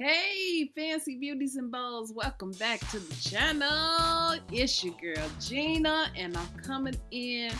Hey, fancy beauties and bows, welcome back to the channel. It's your girl Gina, and I'm coming in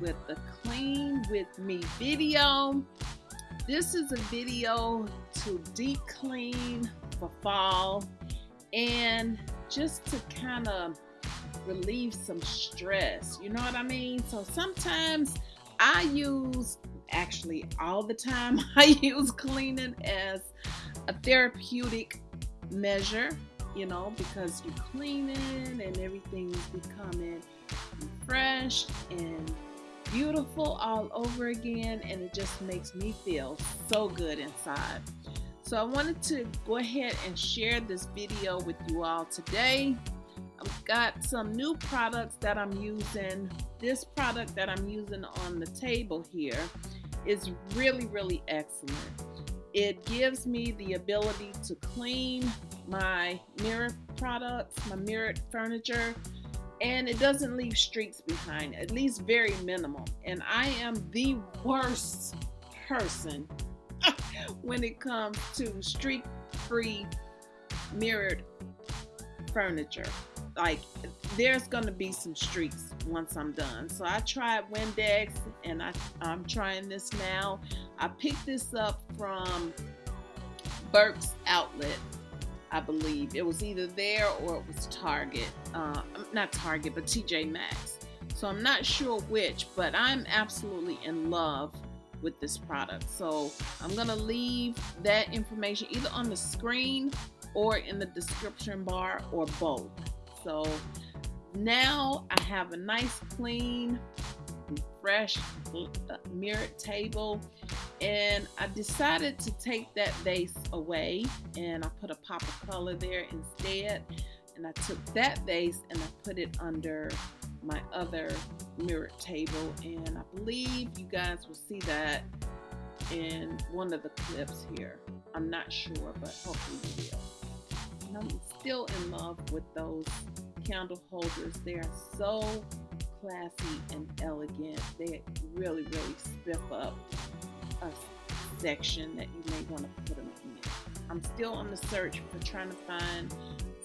with the clean with me video. This is a video to deep clean for fall and just to kind of relieve some stress. You know what I mean? So sometimes I use, actually all the time, I use cleaning as a therapeutic measure, you know, because you're cleaning and everything's becoming fresh and beautiful all over again and it just makes me feel so good inside. So I wanted to go ahead and share this video with you all today. I've got some new products that I'm using. This product that I'm using on the table here is really, really excellent. It gives me the ability to clean my mirror products, my mirrored furniture, and it doesn't leave streaks behind, at least very minimal. And I am the worst person when it comes to streak free mirrored furniture. Like, there's going to be some streaks once I'm done. So I tried Windex and I, I'm trying this now. I picked this up from Burke's Outlet, I believe. It was either there or it was Target. Uh, not Target, but TJ Maxx. So I'm not sure which, but I'm absolutely in love with this product. So I'm going to leave that information either on the screen or in the description bar or both. So now I have a nice clean fresh uh, mirrored table and I decided to take that vase away and I put a pop of color there instead and I took that vase and I put it under my other mirrored table and I believe you guys will see that in one of the clips here. I'm not sure but hopefully you will. And I'm still in love with those candle holders. They are so classy and elegant. They really, really spiff up a section that you may want to put them in. I'm still on the search for trying to find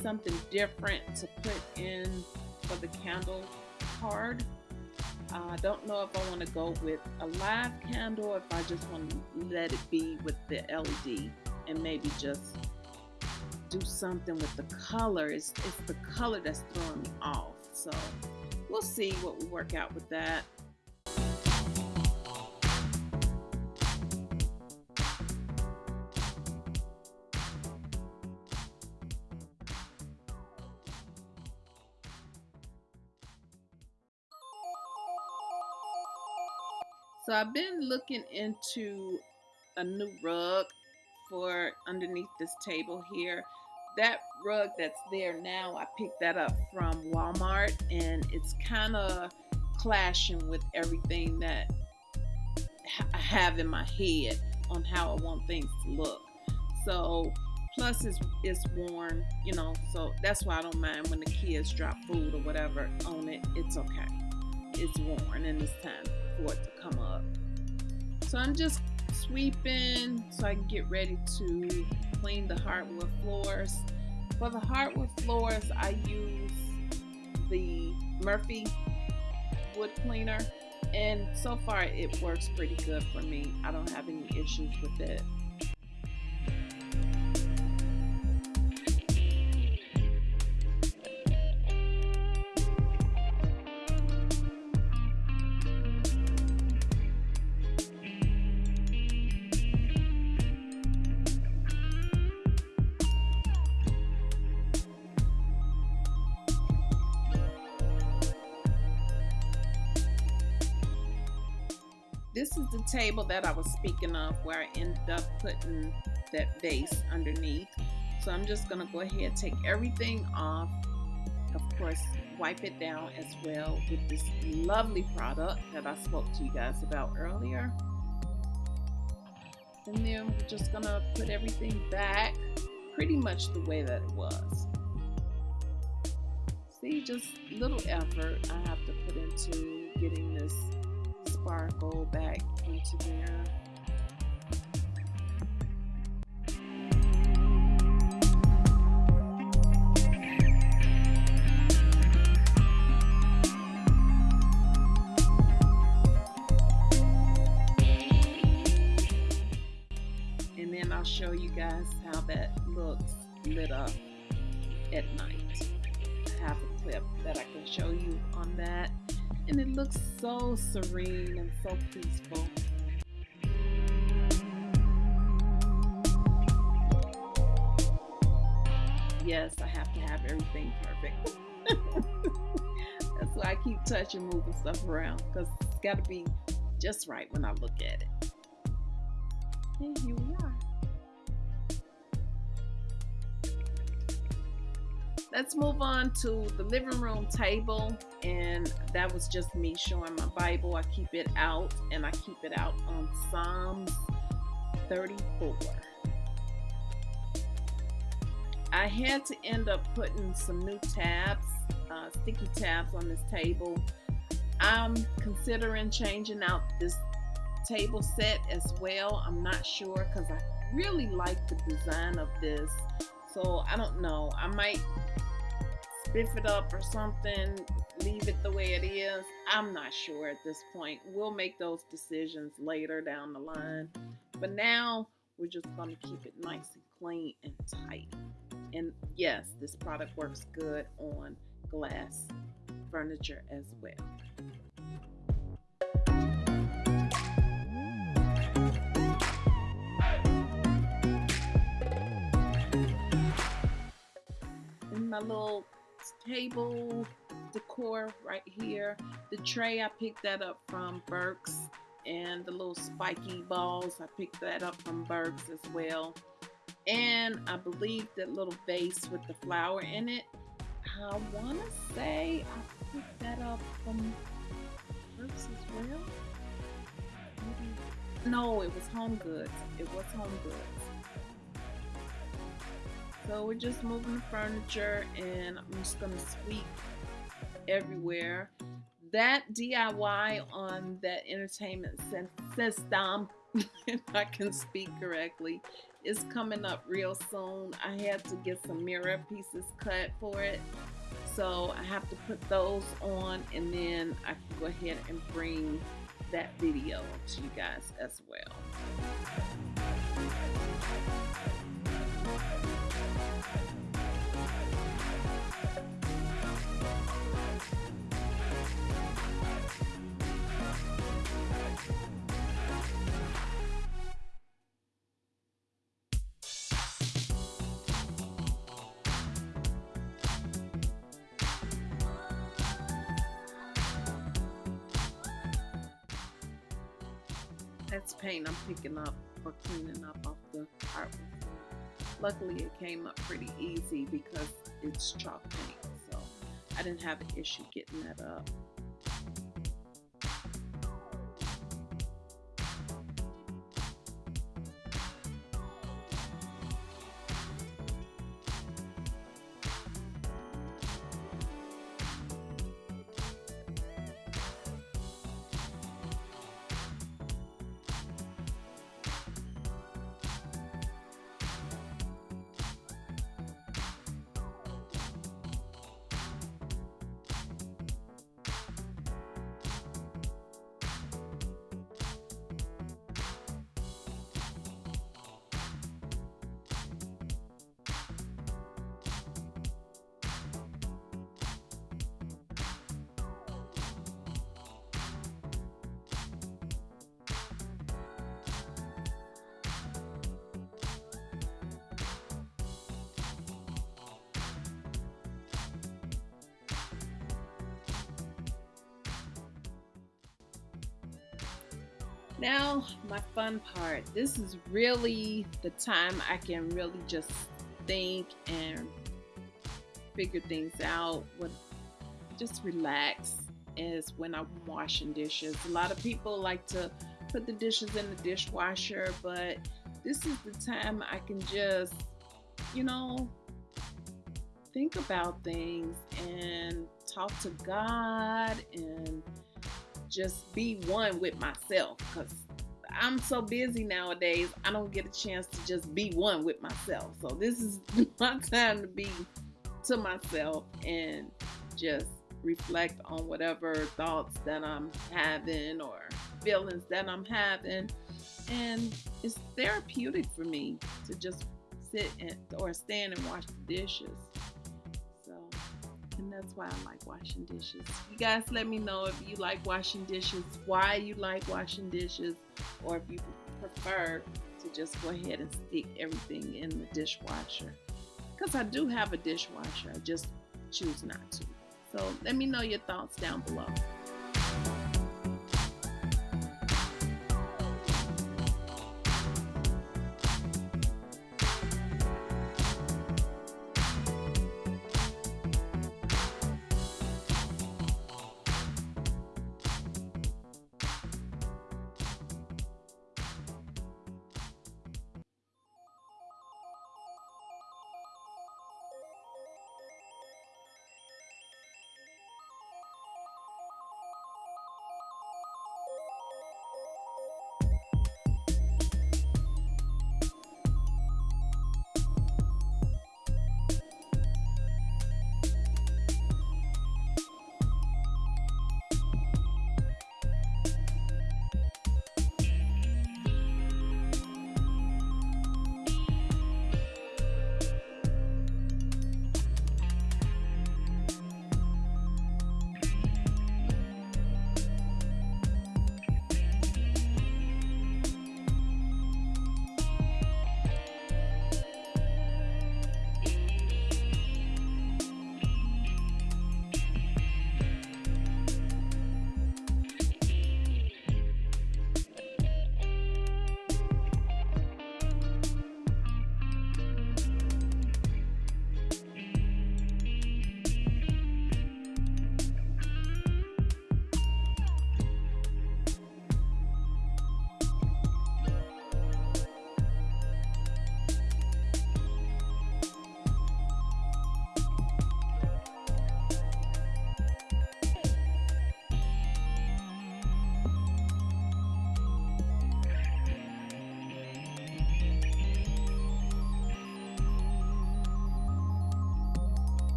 something different to put in for the candle card. I don't know if I want to go with a live candle or if I just want to let it be with the LED and maybe just do something with the color. It's, it's the color that's throwing me off. So we'll see what we work out with that. So I've been looking into a new rug for underneath this table here that rug that's there now, I picked that up from Walmart and it's kind of clashing with everything that I have in my head on how I want things to look. So, plus it's, it's worn, you know, so that's why I don't mind when the kids drop food or whatever on it. It's okay. It's worn and it's time for it to come up. So I'm just sweeping so I can get ready to clean the hardwood floors. For the hardwood floors, I use the Murphy wood cleaner and so far it works pretty good for me. I don't have any issues with it. Table that I was speaking of where I ended up putting that vase underneath. So I'm just going to go ahead take everything off. Of course, wipe it down as well with this lovely product that I spoke to you guys about earlier. And then we're just going to put everything back pretty much the way that it was. See, just little effort I have to put into getting this sparkle back into there. So serene and so peaceful. Yes, I have to have everything perfect. That's why I keep touching, moving stuff around because it's got to be just right when I look at it. And here we are. Let's move on to the living room table. And that was just me showing my bible. I keep it out and i keep it out on psalms 34 i had to end up putting some new tabs uh, sticky tabs on this table. I'm considering changing out this table set as well. I'm not sure because i really like the design of this so I don't know. I might spiff it up or something, leave it the way it is. I'm not sure at this point. We'll make those decisions later down the line. But now we're just going to keep it nice and clean and tight. And yes, this product works good on glass furniture as well. My mm. little table decor right here. The tray, I picked that up from Burke's. And the little spiky balls, I picked that up from Burke's as well. And I believe that little vase with the flower in it, I want to say I picked that up from Burke's as well. Maybe. No, it was Home Goods. It was Home Goods. So we're just moving the furniture and I'm just going to sweep everywhere. That DIY on that entertainment system, if I can speak correctly, is coming up real soon. I had to get some mirror pieces cut for it. So I have to put those on and then I can go ahead and bring that video to you guys as well. That's paint I'm picking up or cleaning up off the artwork. Luckily it came up pretty easy because it's chalk paint, so I didn't have an issue getting that up. Now, my fun part. This is really the time I can really just think and figure things out. What just relax is when I'm washing dishes. A lot of people like to put the dishes in the dishwasher, but this is the time I can just, you know, think about things and talk to God and just be one with myself because I'm so busy nowadays, I don't get a chance to just be one with myself. So this is my time to be to myself and just reflect on whatever thoughts that I'm having or feelings that I'm having. And it's therapeutic for me to just sit and, or stand and wash the dishes. That's why I like washing dishes. You guys let me know if you like washing dishes, why you like washing dishes, or if you prefer to just go ahead and stick everything in the dishwasher. Because I do have a dishwasher, I just choose not to. So let me know your thoughts down below.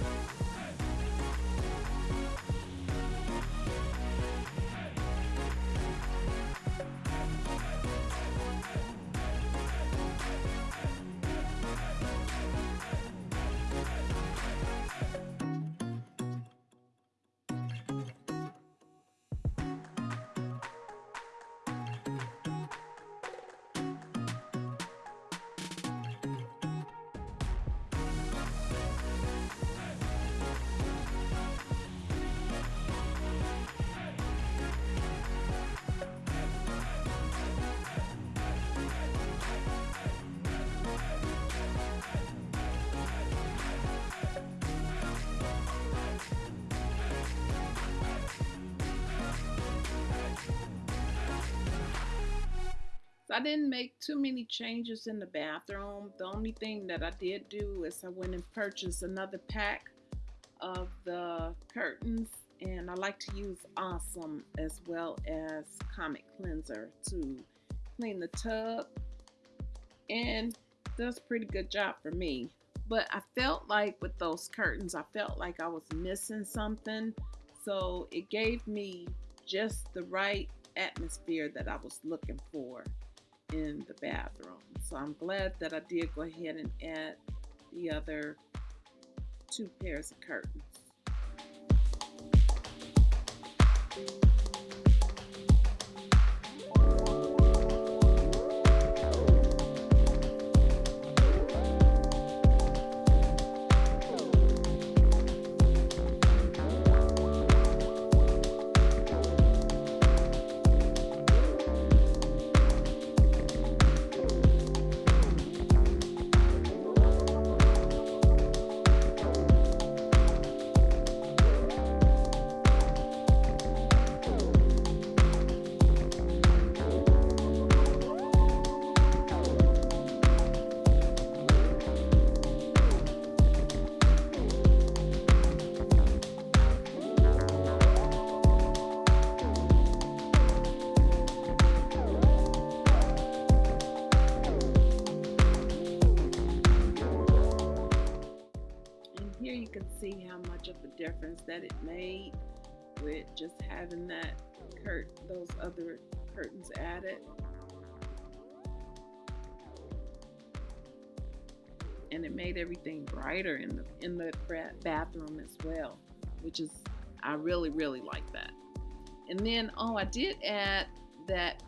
Bye. I didn't make too many changes in the bathroom. The only thing that I did do is I went and purchased another pack of the curtains and I like to use Awesome as well as Comet Cleanser to clean the tub and does pretty good job for me. But I felt like with those curtains, I felt like I was missing something. So it gave me just the right atmosphere that I was looking for in the bathroom. So I'm glad that I did go ahead and add the other two pairs of curtains. Much difference that it made with just having that curt those other curtains added. And it made everything brighter in the in the bathroom as well, which is I really really like that. And then oh, I did add that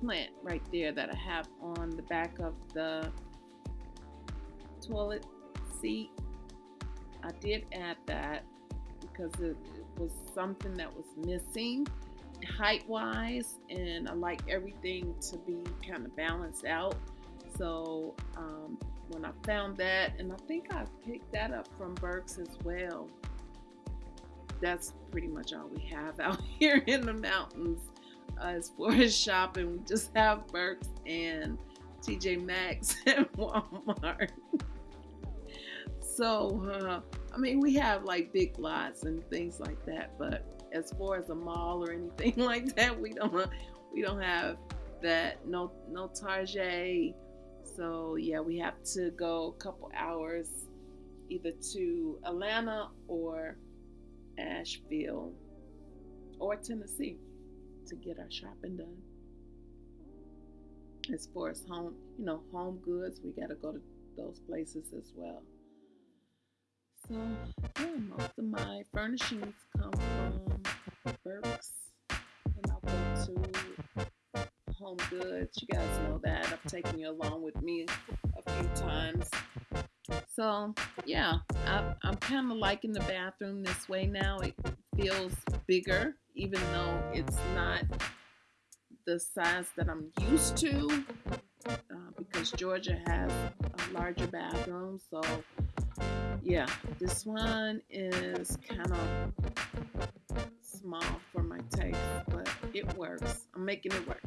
plant right there that I have on the back of the toilet seat I did add that because it, was something that was missing height wise and I like everything to be kind of balanced out. So um, when I found that and I think I picked that up from Burke's as well that's pretty much all we have out here in the mountains uh, as far as shopping. We just have Burke's and TJ Maxx and Walmart so, uh, I mean, we have like big lots and things like that, but as far as a mall or anything like that, we don't we don't have that. No, no Target. So yeah, we have to go a couple hours either to Atlanta or Asheville or Tennessee to get our shopping done. As far as home, you know, home goods, we got to go to those places as well. So yeah, most of my furnishings come from Burke's and I'll go to Home Goods. You guys know that. I've taken you along with me a few times. So yeah, I, I'm kind of liking the bathroom this way now. It feels bigger, even though it's not the size that I'm used to uh, because Georgia has a larger bathroom. So yeah, this one is kind of small for my taste, but it works. I'm making it work.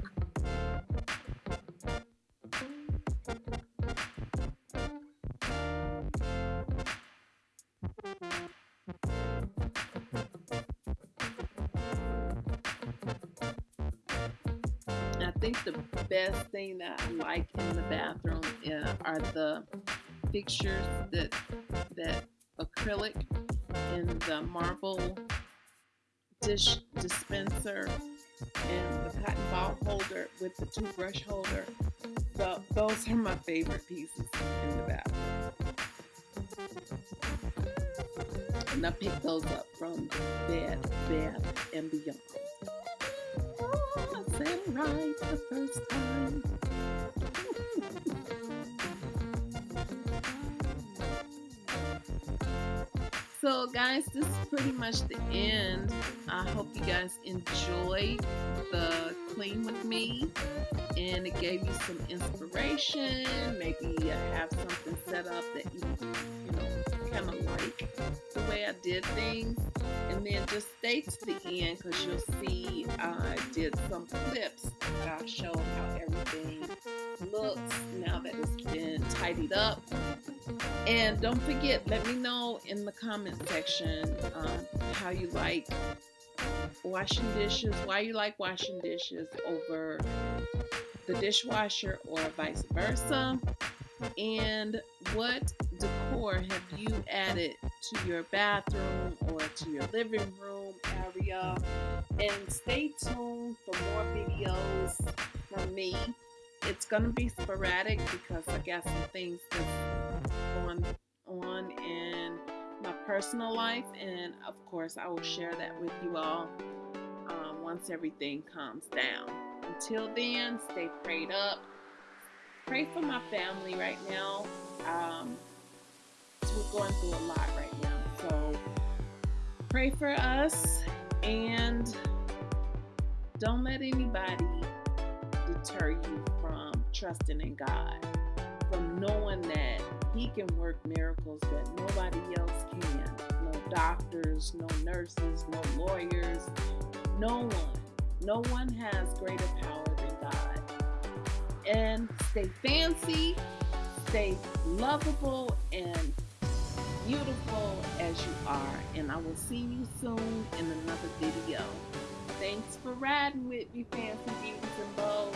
I think the best thing that I like in the bathroom uh, are the fixtures that that acrylic and the marble dish dispenser and the cotton ball holder with the toothbrush holder. So those are my favorite pieces in the bathroom. And I picked those up from Bed, Bath, and Beyond. Oh, I said right the first time. So, guys, this is pretty much the end. I hope you guys enjoyed the clean with me and it gave you some inspiration. Maybe you have something set up that you, you know, kind of like the way I did things. And then just stay to the end because you'll see I did some clips that I showed how everything looks now that it's been tidied up. And don't forget, let me know in the comment section um, how you like washing dishes, why you like washing dishes over the dishwasher or vice versa. And what decor have you added to your bathroom or to your living room area? And stay tuned for more videos from me. It's going to be sporadic because I got some things that's going on in my personal life. And of course, I will share that with you all um, once everything calms down. Until then, stay prayed up. Pray for my family right now. Um, we're going through a lot right now. So pray for us and don't let anybody deter you from trusting in God, from knowing that He can work miracles that nobody else can. No doctors, no nurses, no lawyers, no one. No one has greater power than God. And stay fancy, stay lovable, and beautiful as you are. And I will see you soon in another video. Thanks for riding with me, fancy beauties and bows.